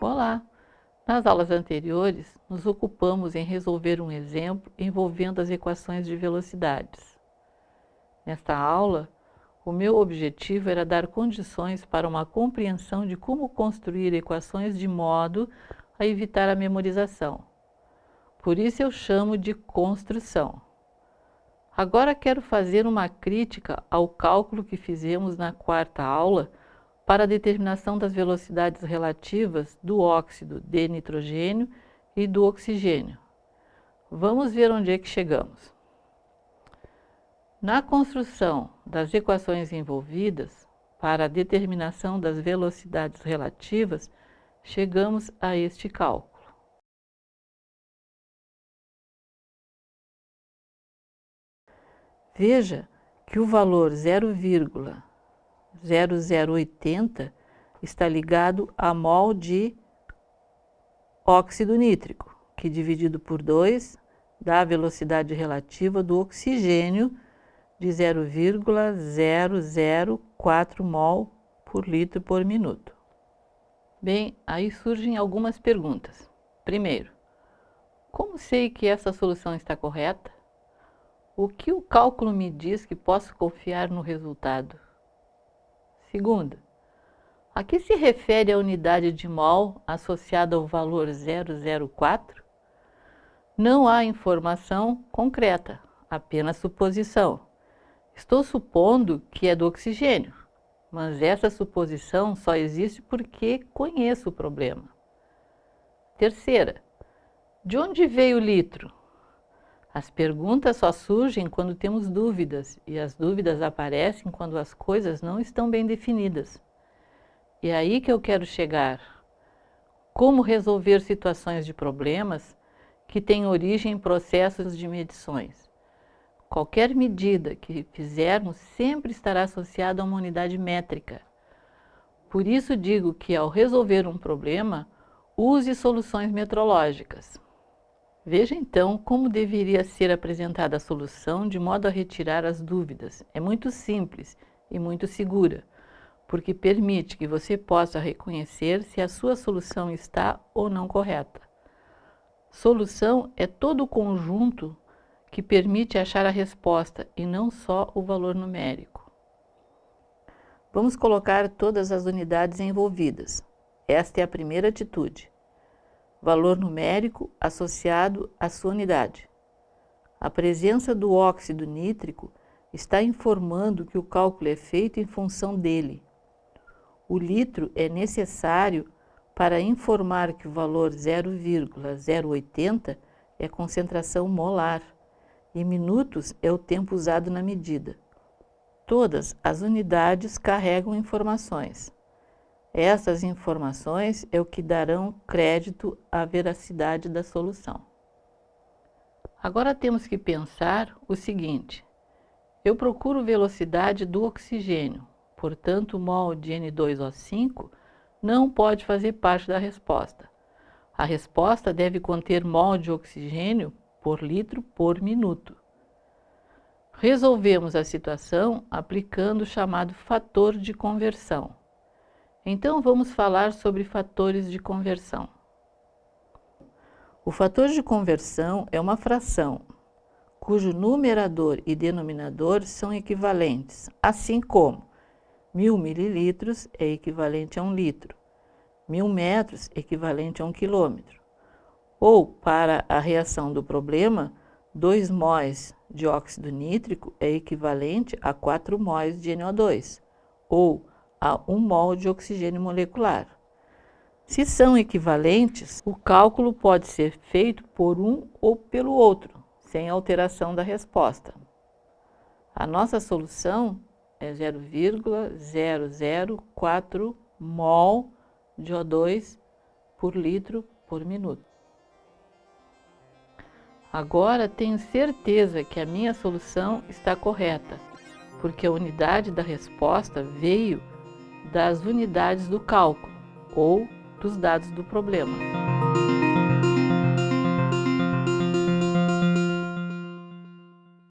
Olá! Nas aulas anteriores, nos ocupamos em resolver um exemplo envolvendo as equações de velocidades. Nesta aula, o meu objetivo era dar condições para uma compreensão de como construir equações de modo a evitar a memorização. Por isso eu chamo de construção. Agora quero fazer uma crítica ao cálculo que fizemos na quarta aula para a determinação das velocidades relativas do óxido de nitrogênio e do oxigênio. Vamos ver onde é que chegamos. Na construção das equações envolvidas, para a determinação das velocidades relativas, chegamos a este cálculo. Veja que o valor 0,0080 está ligado a mol de óxido nítrico, que dividido por 2 dá a velocidade relativa do oxigênio de 0,004 mol por litro por minuto. Bem, aí surgem algumas perguntas. Primeiro, como sei que essa solução está correta? O que o cálculo me diz que posso confiar no resultado? Segunda, a que se refere a unidade de mol associada ao valor 004? Não há informação concreta, apenas suposição. Estou supondo que é do oxigênio, mas essa suposição só existe porque conheço o problema. Terceira, de onde veio o litro? As perguntas só surgem quando temos dúvidas, e as dúvidas aparecem quando as coisas não estão bem definidas. E é aí que eu quero chegar. Como resolver situações de problemas que têm origem em processos de medições? Qualquer medida que fizermos sempre estará associada a uma unidade métrica. Por isso digo que ao resolver um problema, use soluções metrológicas. Veja então como deveria ser apresentada a solução de modo a retirar as dúvidas. É muito simples e muito segura, porque permite que você possa reconhecer se a sua solução está ou não correta. Solução é todo o conjunto que permite achar a resposta e não só o valor numérico. Vamos colocar todas as unidades envolvidas. Esta é a primeira atitude valor numérico associado à sua unidade. A presença do óxido nítrico está informando que o cálculo é feito em função dele. O litro é necessário para informar que o valor 0,080 é concentração molar e minutos é o tempo usado na medida. Todas as unidades carregam informações. Essas informações é o que darão crédito à veracidade da solução. Agora temos que pensar o seguinte, eu procuro velocidade do oxigênio, portanto o mol de N2O5 não pode fazer parte da resposta. A resposta deve conter mol de oxigênio por litro por minuto. Resolvemos a situação aplicando o chamado fator de conversão. Então vamos falar sobre fatores de conversão. O fator de conversão é uma fração cujo numerador e denominador são equivalentes, assim como 1000 mililitros é equivalente a um litro, 1000 metros equivalente a um quilômetro. Ou, para a reação do problema, 2 móis de óxido nítrico é equivalente a 4 móis de NO2, ou a 1 mol de oxigênio molecular. Se são equivalentes, o cálculo pode ser feito por um ou pelo outro, sem alteração da resposta. A nossa solução é 0,004 mol de O2 por litro por minuto. Agora tenho certeza que a minha solução está correta, porque a unidade da resposta veio das unidades do cálculo ou dos dados do problema.